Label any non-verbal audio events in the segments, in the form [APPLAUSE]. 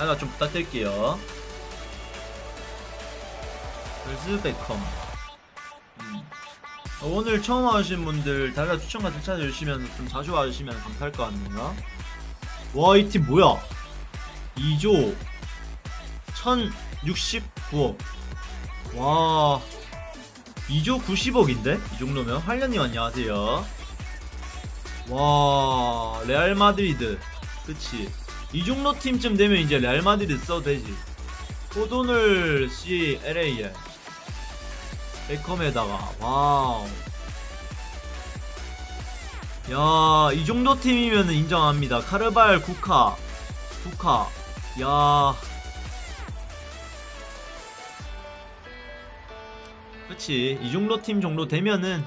하나 좀 부탁드릴게요. 글스 베컴. 음. 어, 오늘 처음 와주신 분들 달라 추천 같은 찾아주시면 좀 자주 와주시면 감사할 것 같네요. 와 이 팀 뭐야? 2조 1069억. 와 2조 90억인데? 이 정도면 활련님 안녕하세요. 와 레알 마드리드 그치 이 정도 팀쯤 되면 이제 레알 마드리드 써도 되지. 호돈을 C LA에. 베컴에다가. 와우. 야 이 정도 팀이면 인정합니다. 카르발 쿠카 쿠카 야. 그치. 이 정도 팀 정도 되면은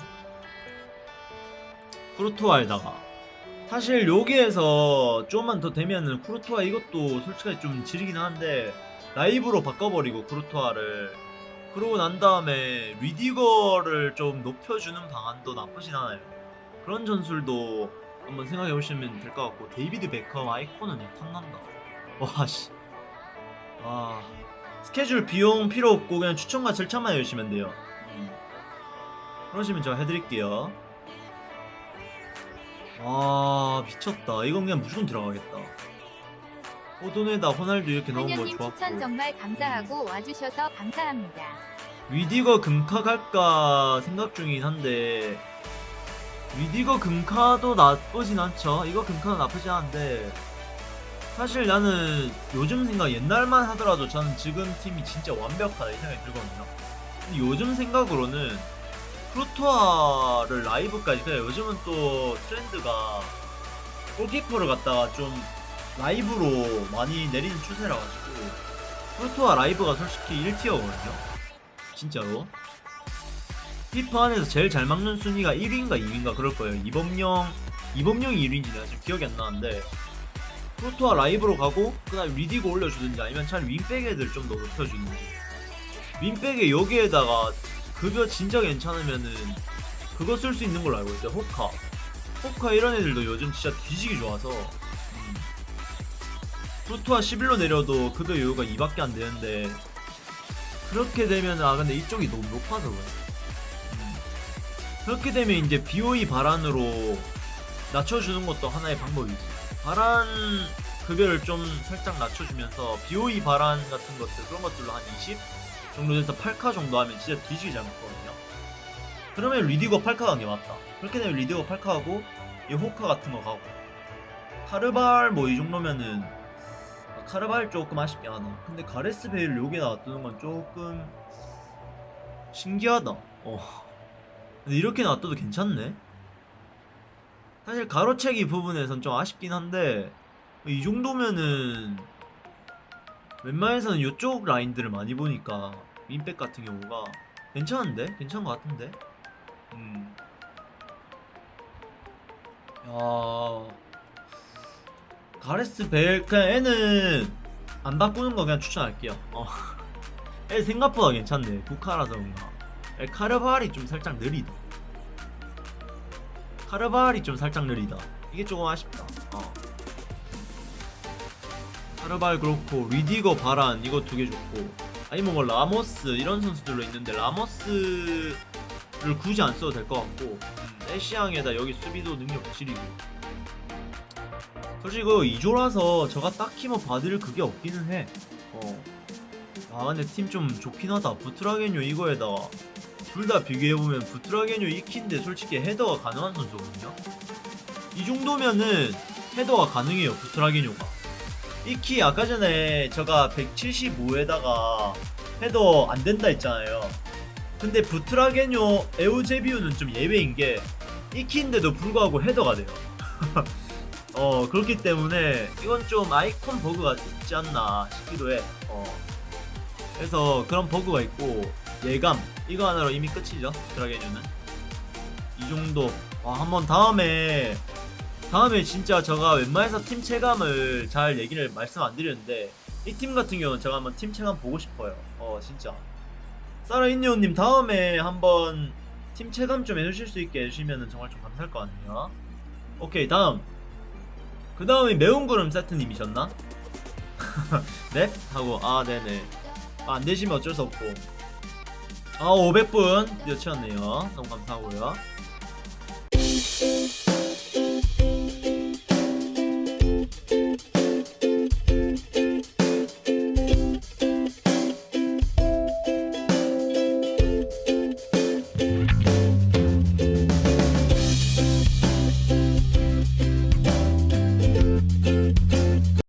쿠르투아에다가 사실 여기에서 좀만 더 되면은 쿠르투아 이것도 솔직하게 좀 지르긴 하는데 라이브로 바꿔버리고 쿠르투아를. 그러고 난 다음에 리디거를 좀 높여주는 방안도 나쁘진 않아요. 그런 전술도 한번 생각해 보시면 될 것 같고 데이비드 베컴 아이콘은 탐난다. 와씨. 와 스케줄 비용 필요 없고 그냥 추천과 즐찾만 해주시면 돼요. 음. 그러시면 제가 해드릴게요 아 미쳤다. 이건 그냥 무조건 들어가겠다. 호돈에다 호날두 이렇게 넣은 거 한현님 추천 좋았고. 정말 감사하고 와주셔서 감사합니다. 위디거 금카 갈까 생각 중이긴 한데. 위디거 금카도 나쁘진 않죠. 이거 금카도 나쁘지 않은데. 사실 나는 요즘 생각 옛날만 하더라도 저는 지금 팀이 진짜 완벽하다 이 생각이 들거든요. 근데 요즘 생각으로는 쿠르투아를 라이브까지 그냥 요즘은 또 트렌드가 골키퍼를 갖다가 좀 라이브로 많이 내리는 추세라 가지고 쿠르투아 라이브가 솔직히 1 tier거든요. 진짜로. 피파 안에서 제일 잘 막는 순위가 1위인가 2위인가 그럴 거예요. 이범용 이범용이 1위인지 내가 지금 기억이 안 나는데 쿠르투아 라이브로 가고 그다음 리디거 올려주든지 아니면 차라리 윙백 애들 좀 더 높여주든지. 윙백에 여기에다가 급여 진짜 괜찮으면은 그거 쓸 수 있는 걸로 알고 있어요 호카. 호카 이런 애들도 요즘 진짜 뒤지기 좋아서. 음. 프루토아 11로 내려도 급여 요요가 2밖에 안 되는데 그렇게 되면 아 근데 이쪽이 너무 높아서 그래. 음. 그렇게 되면 이제 BOE 바란으로 낮춰주는 것도 하나의 방법이지. 바란 급여를 좀 살짝 낮춰주면서 BOE 바란 같은 것들 그런 것들로 한 20 정도 돼서 8카 정도 하면 진짜 뒤지기 잘 먹거든요. 그러면 리디거 8카 간게 맞다. 그렇게 되면 리디거 8카 하고 이 호카 같은 거 가고. 카르발 뭐 이 정도면은 아, 카르발 조금 아쉽긴 하다. 근데 가레스 베일 여기에 놔두는 건 조금 신기하다. 어. 근데 이렇게 놔둬도 괜찮네? 사실 가로채기 부분에선 좀 아쉽긴 한데 이 정도면은 웬만해서는 이쪽 라인들을 많이 보니까 윈백 같은 경우가 괜찮은데? 괜찮은 것 같은데? 음. 야 가레스 벨 그냥 애는 안 바꾸는 거 그냥 추천할게요 어. [LAUGHS] 애 생각보다 괜찮네 국카라서 그런가 애 카르발이 좀 살짝 느리다 카르발이 좀 살짝 느리다 이게 조금 아쉽다 어. 카르발 그렇고 리디거 바란 이거 두 개 좋고. 아니면 뭐 라모스 이런 선수들로 있는데 라모스를 굳이 안 써도 될 것 같고. 음, 애쉬앙에다 여기 수비도 능력 지리고. 솔직히 그 2조라서 저가 딱히 뭐 받을 그게 없기는 해. 어. 아 근데 팀 좀 좋긴 하다. 부트라겐요 이거에다가 둘 다 비교해보면 부트라겐요 이키인데 솔직히 헤더가 가능한 선수거든요. 이 정도면은 헤더가 가능해요 부트라게뇨가 이 키 아까 전에 제가 175에다가 헤더 안 된다 했잖아요. 근데 부트라게뇨 에우제비우는 좀 예외인 게 이 키인데도 불구하고 헤더가 돼요. [LAUGHS] 어 그렇기 때문에 이건 좀 아이콘 버그가 있지 않나 싶기도 해. 어 그래서 그런 버그가 있고 예감 이거 하나로 이미 끝이죠 부트라게뇨는 이 정도 와 한번 다음에 다음에 진짜 제가 웬만해서 팀 체감을 잘 얘기를 말씀 안 드렸는데 이 팀 같은 경우는 제가 한번 팀 체감 보고 싶어요. 어 진짜. 사라인니오님 다음에 한번 팀 체감 좀 해주실 수 있게 해주시면 정말 좀 감사할 것 같네요. 오케이 다음. 그 다음에 매운 구름 세트님이셨나? 넵? [LAUGHS] 하고 아 네네. 아, 안 되시면 어쩔 수 없고. 아 500분. 드디어 채웠네요. 너무 감사하고요